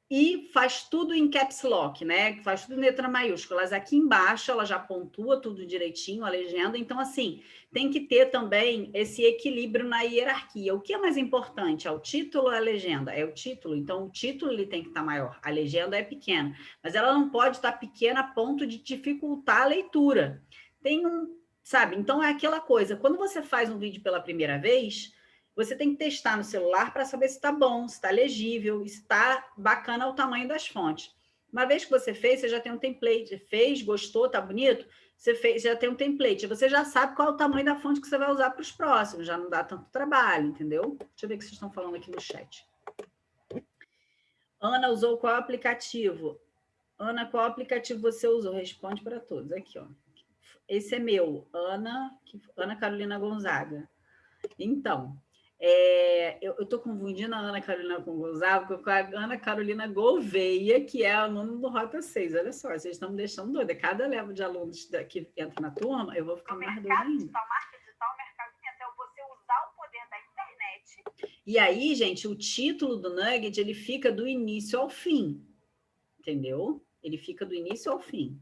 e faz tudo em caps lock, né? Faz tudo em letra maiúsculas. Aqui embaixo ela já pontua tudo direitinho, a legenda. Então, assim, tem que ter também esse equilíbrio na hierarquia. O que é mais importante? É o título ou a legenda? É o título. Então, o título ele tem que estar maior. A legenda é pequena. Mas ela não pode estar pequena a ponto de dificultar a leitura. Tem um... Sabe? Então, é aquela coisa. Quando você faz um vídeo pela primeira vez você tem que testar no celular para saber se está bom, se está legível, se está bacana o tamanho das fontes. Uma vez que você fez, você já tem um template. Fez, gostou, está bonito? Você fez, já tem um template. Você já sabe qual é o tamanho da fonte que você vai usar para os próximos. Já não dá tanto trabalho, entendeu? Deixa eu ver o que vocês estão falando aqui no chat. Ana usou qual aplicativo? Ana, qual aplicativo você usou? Responde para todos. Aqui, ó. Esse é meu. Ana, Ana Carolina Gonzaga. Então, É, eu estou confundindo a Ana Carolina com Gonzaga com a Ana Carolina Gouveia, que é aluno do Rota 6. Olha só, vocês estão me deixando doida. Cada leva de alunos que entra na turma, eu vou ficar O mais doida mercado ainda. digital, marca digital, mercado digital, é você usar o poder da internet E aí, gente, o título do Nugget, ele fica do início ao fim. Entendeu? Ele fica do início ao fim.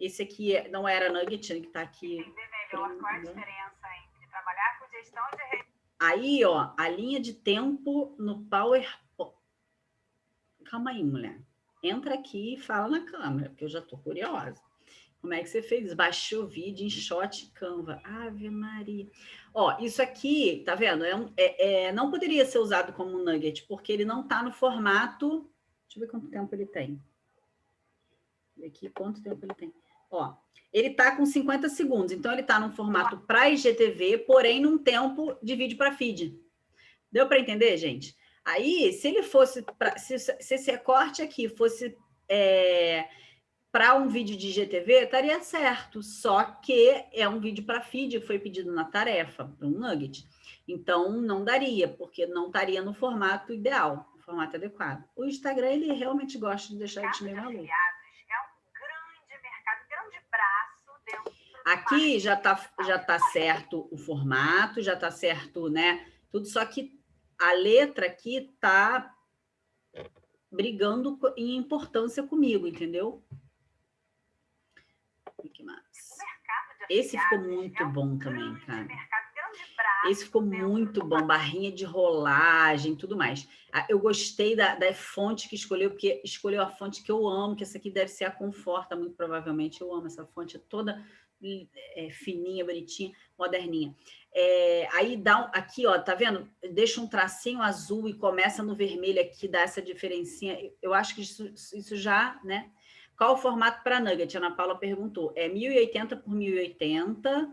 Esse aqui é- não era Nugget, que está aqui. entender melhor qual é a Entendeu? diferença entre trabalhar com gestão de Aí, ó, a linha de tempo no PowerPoint. Calma aí, mulher. Entra aqui e fala na câmera, porque eu já tô curiosa. Como é que você fez? Baixou o vídeo em Shot Canva. Ave Maria. Ó, isso aqui, tá vendo? É um- é- é- não poderia ser usado como nugget, porque ele não tá no formato... Deixa eu ver quanto tempo ele tem. Aqui, quanto tempo ele tem. Ó, ele está com 50 segundos, então ele está num formato para IGTV, porém num tempo de vídeo para feed. Deu para entender, gente? Aí, se ele fosse, pra, se, se esse recorte aqui fosse para um vídeo de IGTV, estaria certo, só que é um vídeo para feed, foi pedido na tarefa, para um nugget. Então, não daria, porque não estaria no formato ideal, no formato adequado. O Instagram, ele realmente gosta de deixar a gente meio maluco. afiliados. É um grande mercado, um grande braço dentro do Aqui já está já tá certo o formato, já está certo, né? Tudo, só que a letra aqui está brigando em importância comigo, entendeu? O que mais? mercado de Esse ficou muito É bom também, cara. Esse ficou dentro muito bom, barrinha de rolagem, tudo mais. Ah, Eu gostei da, da fonte que escolheu, porque escolheu a fonte que eu amo, que essa aqui deve ser a Conforta, muito provavelmente. Eu amo essa fonte, toda é, fininha, bonitinha, moderninha. É, aí dá um- aqui, ó, tá vendo? Deixa um tracinho azul e começa no vermelho aqui, dá essa diferencinha. Eu acho que isso, isso já, né? Qual o formato para nugget? A Ana Paula perguntou. É 1080 por 1080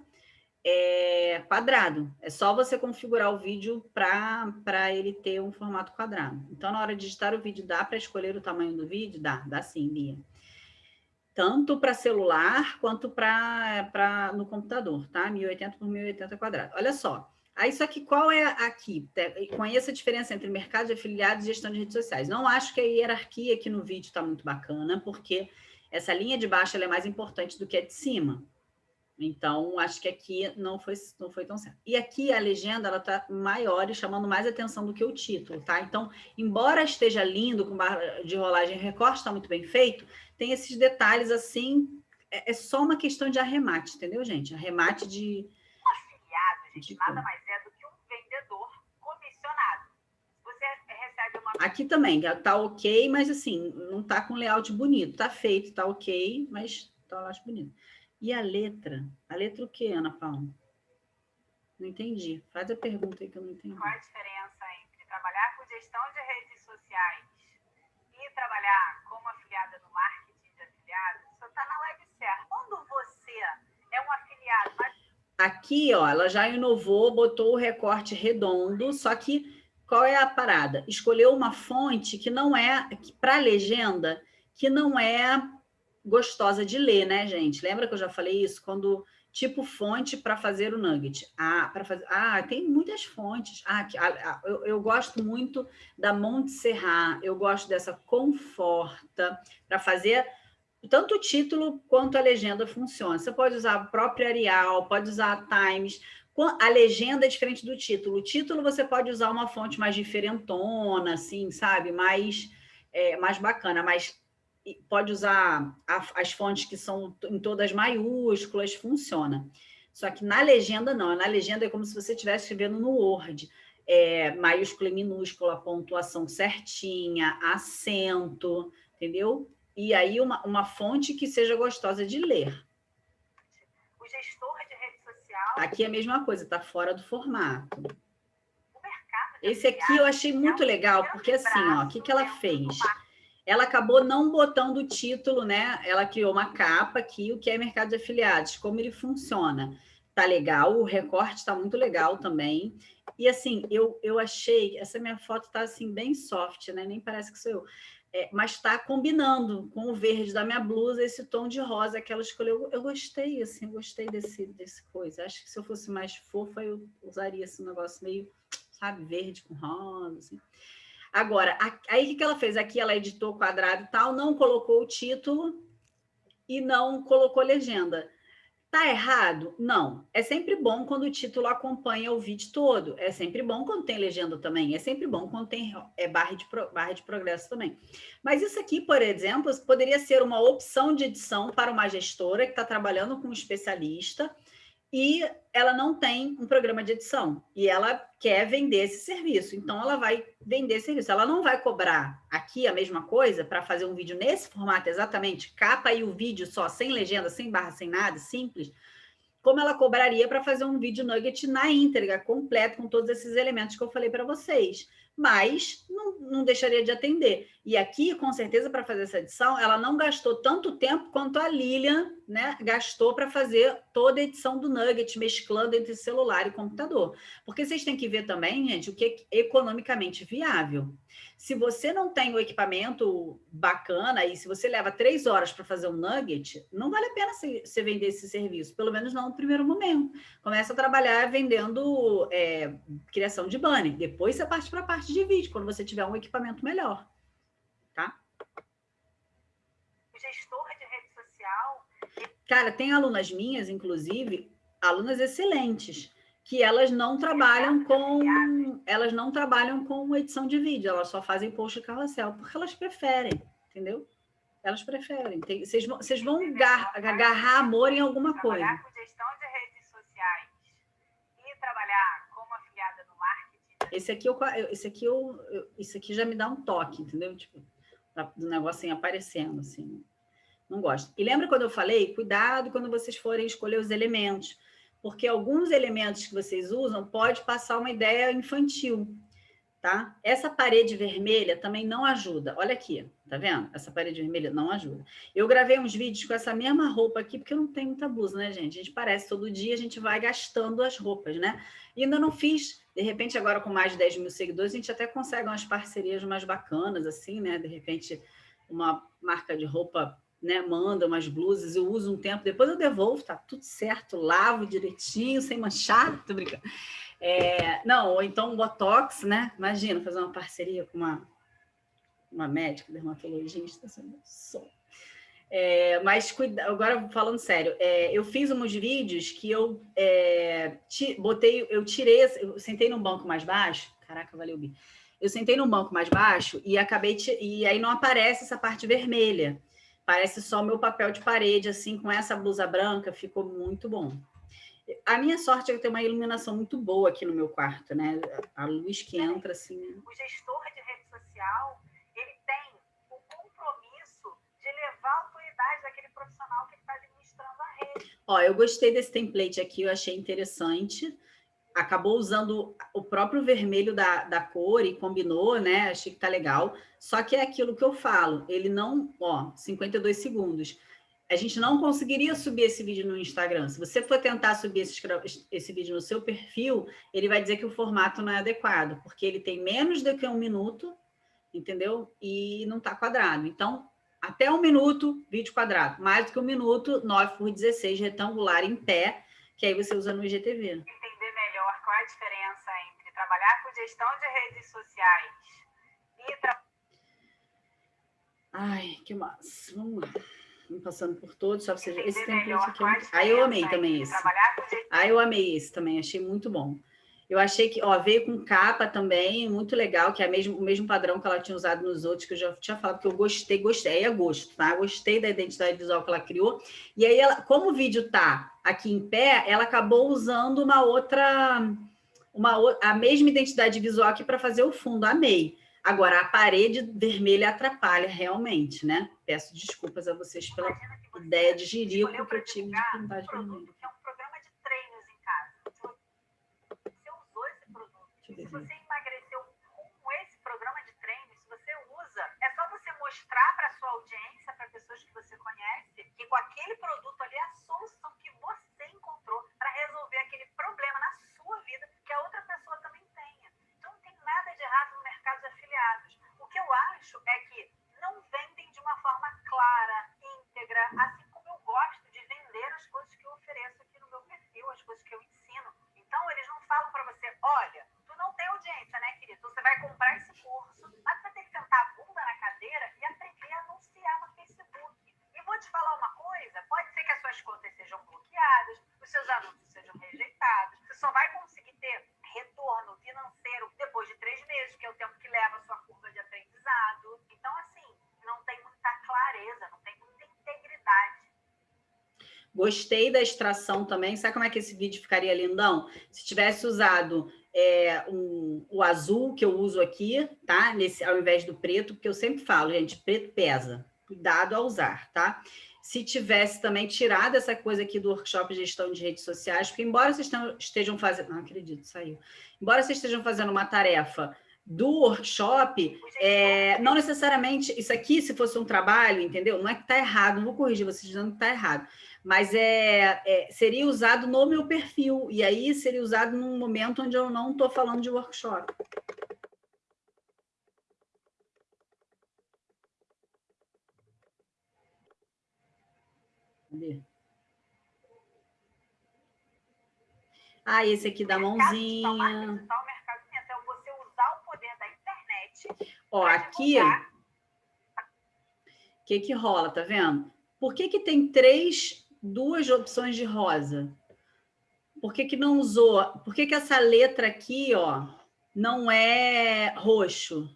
é, quadrado. É só você configurar o vídeo para ele ter um formato quadrado. Então, na hora de digitar o vídeo, dá para escolher o tamanho do vídeo? Dá, dá sim, Bia. Tanto para celular quanto para no computador, tá? 1080 por 1080 quadrado. Olha só. Aí, isso aqui, qual é aqui? Te- Conheça a diferença entre mercado de afiliados e gestão de redes sociais. Não acho que a hierarquia aqui no vídeo está muito bacana, porque essa linha de baixo é mais importante do que a de cima. Então, acho que aqui não foi, não foi tão certo. E aqui a legenda ela está maior e chamando mais atenção do que o título, tá? Então, embora esteja lindo, com barra de rolagem recorte, está muito bem feito, tem esses detalhes assim. É, é só uma questão de arremate, entendeu, gente? Arremate de. afiliado, gente, De nada mais é do que um vendedor comissionado. Você recebe uma Aqui também, tá ok, mas assim, não tá com layout bonito. Tá feito, tá ok, mas tá um layout bonito. E a letra? A letra o quê, Ana Paula? Não entendi. Faz a pergunta aí que eu não entendi. Qual a diferença entre trabalhar com gestão de redes sociais e trabalhar como afiliada no marketing de afiliados? Você está na web certa. Quando você é um afiliado, mas Aqui, ó, ela já inovou, botou o recorte redondo, só que qual é a parada? Escolheu uma fonte que não é, para legenda, que não é gostosa de ler, né, gente? Lembra que eu já falei isso? Quando tipo fonte para fazer o nugget. Ah, para fazer. Ah, tem muitas fontes. Ah, que- ah, ah, eu, eu gosto muito da Montserrat, eu gosto dessa Conforta para fazer tanto o título quanto a legenda funciona. Você pode usar a própria Arial, pode usar a Times. A legenda é diferente do título. O título você pode usar uma fonte mais diferentona, assim, sabe? Mais, é, mais bacana, mas pode usar a- as fontes que são em todas maiúsculas, funciona. Só que na legenda, não. Na legenda é como se você estivesse escrevendo no Word. É, maiúscula e minúscula, pontuação certinha, acento, entendeu? E aí uma, uma fonte que seja gostosa de ler. o gestor de rede social, Aqui é a mesma coisa, está fora do formato. o mercado de Esse aqui eu achei muito legal, porque assim, ó, o que, que ela fez? Ela acabou não botando o título, né? Ela criou uma capa aqui, o que é mercado de afiliados, como ele funciona. Tá legal, o recorte tá muito legal também. E assim, eu, eu achei, essa minha foto tá assim, bem soft, né? Nem parece que sou eu. É, mas está combinando com o verde da minha blusa, esse tom de rosa que ela escolheu. Eu gostei, assim, eu gostei desse, desse coisa. Acho que se eu fosse mais fofa, eu usaria esse negócio meio sabe, verde com rosa, assim. Agora, aí o que ela fez? Aqui ela editou quadrado e tal, não colocou o título e não colocou legenda. Tá errado? Não. É sempre bom quando o título acompanha o vídeo todo. É sempre bom quando tem legenda também. É sempre bom quando tem é, barra, de, barra de progresso também. Mas isso aqui, por exemplo, poderia ser uma opção de edição para uma gestora que está trabalhando com um especialista e ela não tem um programa de edição e ela quer vender esse serviço. Então, ela vai vender esse serviço. Ela não vai cobrar aqui a mesma coisa para fazer um vídeo nesse formato exatamente, capa e o vídeo só, sem legenda, sem barra, sem nada, simples, como ela cobraria para fazer um vídeo nugget na íntegra, completo, com todos esses elementos que eu falei para vocês mas não, não deixaria de atender. E aqui, com certeza, para fazer essa edição, ela não gastou tanto tempo quanto a Lilian né, gastou para fazer toda a edição do Nugget, mesclando entre celular e computador. Porque vocês têm que ver também, gente, o que é economicamente viável. Se você não tem o equipamento bacana e se você leva três horas para fazer um nugget, não vale a pena você vender esse serviço, pelo menos não no primeiro momento. Começa a trabalhar vendendo é, criação de banner, depois você parte para a parte de vídeo, quando você tiver um equipamento melhor. Tá? Gestor de rede social. Cara, tem alunas minhas, inclusive, alunas excelentes que elas não trabalham com elas não trabalham com edição de vídeo, elas só fazem post de carrossel, porque elas preferem, entendeu? Elas preferem. Tem, vocês, vão, vocês vão agarrar amor em alguma coisa. Trabalhar com gestão de redes sociais e trabalhar como afiliada no marketing. Esse aqui, eu, esse aqui, eu, esse aqui já me dá um toque, entendeu? Tipo, do negocinho aparecendo, assim. Não gosto. E lembra quando eu falei? Cuidado quando vocês forem escolher os elementos porque alguns elementos que vocês usam pode passar uma ideia infantil, tá? Essa parede vermelha também não ajuda. Olha aqui, tá vendo? Essa parede vermelha não ajuda. Eu gravei uns vídeos com essa mesma roupa aqui, porque eu não tenho muita blusa, né, gente? A gente parece todo dia, a gente vai gastando as roupas, né? E ainda não fiz, de repente, agora com mais de 10 mil seguidores, a gente até consegue umas parcerias mais bacanas, assim, né? De repente, uma marca de roupa né, manda umas blusas, eu uso um tempo, depois eu devolvo, tá tudo certo, lavo direitinho, sem manchar, tô brincando. É, não, ou então um Botox, né? Imagina fazer uma parceria com uma, uma médica, dermatologista, som. É, mas cuida, agora falando sério, é, eu fiz uns vídeos que eu é, ti, botei, eu tirei, eu sentei num banco mais baixo, caraca, valeu, Bi. Eu sentei num banco mais baixo e acabei, e aí não aparece essa parte vermelha. Parece só meu papel de parede, assim, com essa blusa branca, ficou muito bom. A minha sorte é que tem uma iluminação muito boa aqui no meu quarto, né? A luz que entra, assim... O gestor de rede social, ele tem o compromisso de levar a autoridade daquele profissional que está administrando a rede. Ó, eu gostei desse template aqui, eu achei interessante acabou usando o próprio vermelho da, da cor e combinou, né? Achei que tá legal. Só que é aquilo que eu falo, ele não, ó, 52 segundos. A gente não conseguiria subir esse vídeo no Instagram. Se você for tentar subir esse, esse vídeo no seu perfil, ele vai dizer que o formato não é adequado, porque ele tem menos do que um minuto, entendeu? E não está quadrado. Então, até um minuto, vídeo quadrado. Mais do que um minuto, 9 por 16, retangular em pé, que aí você usa no IGTV a diferença entre trabalhar com gestão de redes sociais e... Tra... Ai, que massa. Vamos lá. Vamos passando por todos, só para você ver. Esse template aqui. É... Ah, eu amei também esse. Ah, eu amei esse também, achei muito bom. Eu achei que, ó, veio com capa também, muito legal, que é mesmo, o mesmo padrão que ela tinha usado nos outros, que eu já tinha falado, que eu gostei, gostei, aí é gosto, tá? Gostei da identidade visual que ela criou. E aí, ela, como o vídeo tá aqui em pé, ela acabou usando uma outra uma, a mesma identidade visual aqui para fazer o fundo, amei. Agora, a parede vermelha atrapalha realmente, né? Peço desculpas a vocês pela ideia de jirico que eu tive de pintar de vermelho. É um programa de treinos em casa. Você usou esse produto. Se você emagreceu com esse programa de treino, se você usa, é só você mostrar para sua audiência, para pessoas que você conhece, que com aquele produto ali é a solução que você encontrou para resolver aquele problema na sua vida que a outra pessoa também tenha. Então, não tem nada de errado no mercado de afiliados. O que eu acho é que não vendem de uma forma clara, íntegra, assim como eu gosto de vender as coisas que eu ofereço aqui no meu perfil, as coisas que eu ensino. Então, eles não falam para você, olha, tu não tem audiência Gostei da extração também. Sabe como é que esse vídeo ficaria lindão? Se tivesse usado é, um, o azul que eu uso aqui, tá? Nesse, ao invés do preto, porque eu sempre falo, gente, preto pesa. Cuidado ao usar, tá? Se tivesse também tirado essa coisa aqui do workshop de gestão de redes sociais, porque embora vocês estejam fazendo... Não acredito, saiu. Embora vocês estejam fazendo uma tarefa do workshop, é, não necessariamente, isso aqui, se fosse um trabalho, entendeu? Não é que está errado, não vou corrigir vocês dizendo que está errado, mas é, é, seria usado no meu perfil, e aí seria usado num momento onde eu não estou falando de workshop. Cadê? Ah, esse aqui da mãozinha. Ó, aqui, o que que rola, tá vendo? Por que que tem três, duas opções de rosa? Por que que não usou? Por que que essa letra aqui, ó, não é roxo?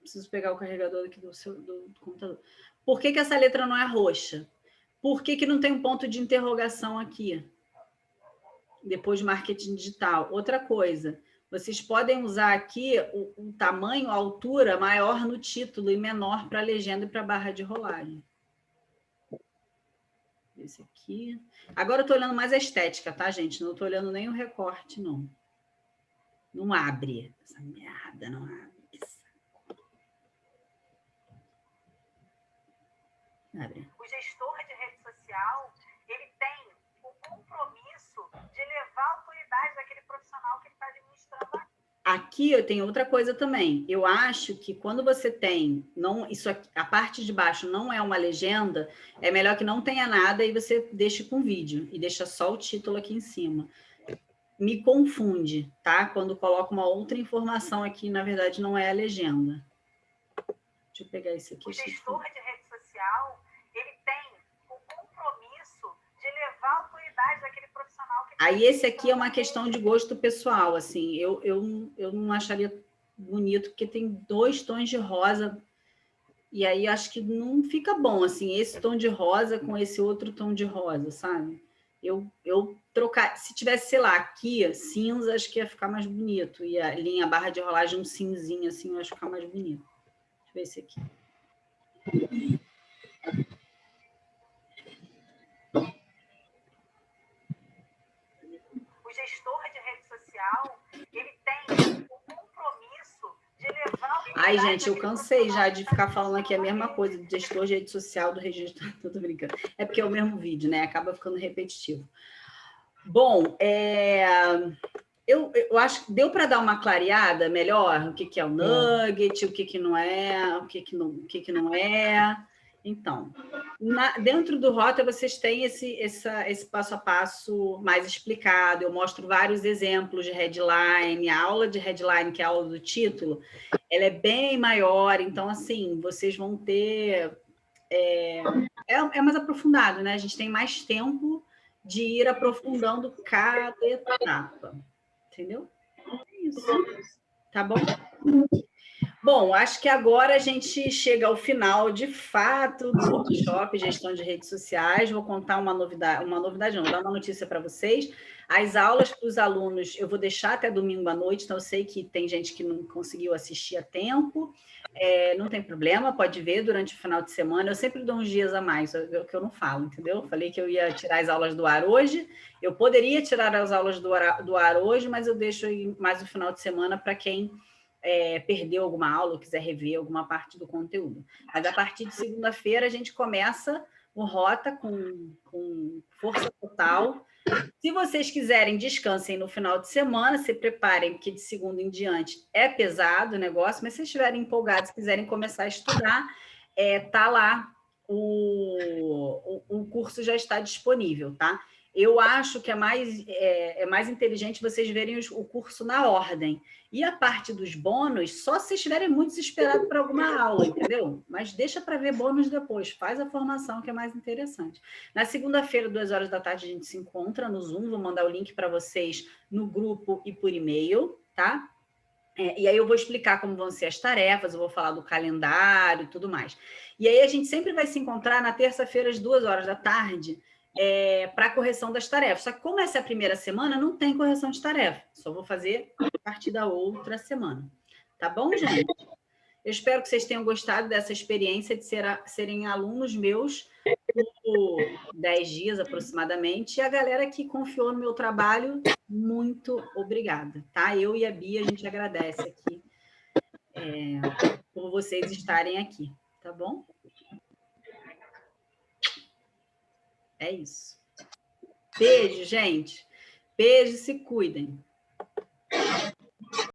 Preciso pegar o carregador aqui do, seu, do, do computador. Por que que essa letra não é roxa? Por que que não tem um ponto de interrogação aqui? Depois de marketing digital. Outra coisa, vocês podem usar aqui o, o tamanho, a altura maior no título e menor para a legenda e para a barra de rolagem. Esse aqui. Agora eu estou olhando mais a estética, tá, gente? Não estou olhando nem o recorte, não. Não abre. Essa merda não abre. Abre. O gestor de rede social, ele tem o compromisso de levar a autoridade daquele profissional que ele está Aqui eu tenho outra coisa também. Eu acho que quando você tem, não, isso aqui, a parte de baixo não é uma legenda, é melhor que não tenha nada e você deixe com vídeo e deixa só o título aqui em cima. Me confunde, tá? Quando coloco uma outra informação aqui, na verdade não é a legenda. Deixa eu pegar esse aqui. O gestor de rede social, ele tem o compromisso de levar a autoridade daquele Aí esse aqui é uma questão de gosto pessoal, assim, eu, eu, eu não acharia bonito, porque tem dois tons de rosa, e aí acho que não fica bom, assim, esse tom de rosa com esse outro tom de rosa, sabe? Eu, eu trocar, se tivesse, sei lá, aqui, cinza, acho que ia ficar mais bonito, e a linha barra de rolagem um cinzinho, assim, eu acho que ficar mais bonito. Deixa eu ver esse aqui. Gestor de rede social, ele tem o compromisso de levar... Ai, gente, eu cansei já de ficar falando aqui a mesma coisa do gestor de rede social, do registro... Tô brincando. É porque é o mesmo vídeo, né? Acaba ficando repetitivo. Bom, é... Eu, eu, acho que deu para dar uma clareada melhor o que, que é o nugget, o que, que não é, o que, que, não, o que, que não é. Então, na, dentro do Rota, vocês têm esse, essa, esse passo a passo mais explicado. Eu mostro vários exemplos de headline. A aula de headline, que é a aula do título, ela é bem maior. Então, assim, vocês vão ter... É, é, é mais aprofundado, né? A gente tem mais tempo de ir aprofundando cada etapa. Entendeu? É isso. Tá bom? Bom, acho que agora a gente chega ao final, de fato, do workshop Gestão de Redes Sociais. Vou contar uma novidade, uma novidade não, dar uma notícia para vocês. As aulas para os alunos eu vou deixar até domingo à noite, então eu sei que tem gente que não conseguiu assistir a tempo. É, não tem problema, pode ver durante o final de semana. Eu sempre dou uns dias a mais, o que eu não falo, entendeu? Eu falei que eu ia tirar as aulas do ar hoje. Eu poderia tirar as aulas do ar, do ar hoje, mas eu deixo mais o final de semana para quem é, perdeu alguma aula ou quiser rever alguma parte do conteúdo. Mas a partir de segunda-feira a gente começa o Rota com, com força total. Se vocês quiserem, descansem no final de semana, se preparem, porque de segunda em diante é pesado o negócio, mas se estiverem empolgados, quiserem começar a estudar, é, tá lá, o, o, o curso já está disponível, tá? Eu acho que é mais, é, é mais inteligente vocês verem os, o curso na ordem. E a parte dos bônus, só se estiverem muito desesperados por alguma aula, entendeu? Mas deixa para ver bônus depois, faz a formação que é mais interessante. Na segunda-feira, duas horas da tarde, a gente se encontra no Zoom, vou mandar o link para vocês no grupo e por e-mail, tá? É, e aí eu vou explicar como vão ser as tarefas, eu vou falar do calendário e tudo mais. E aí a gente sempre vai se encontrar na terça-feira, às duas horas da tarde, é, para correção das tarefas. Só que como essa é a primeira semana, não tem correção de tarefa. Só vou fazer a partir da outra semana. Tá bom, gente? Eu espero que vocês tenham gostado dessa experiência de ser a, serem alunos meus por 10 dias aproximadamente. E a galera que confiou no meu trabalho, muito obrigada. Tá? Eu e a Bia, a gente agradece aqui é, por vocês estarem aqui. Tá bom? É isso. Beijo, gente. Beijo, se cuidem.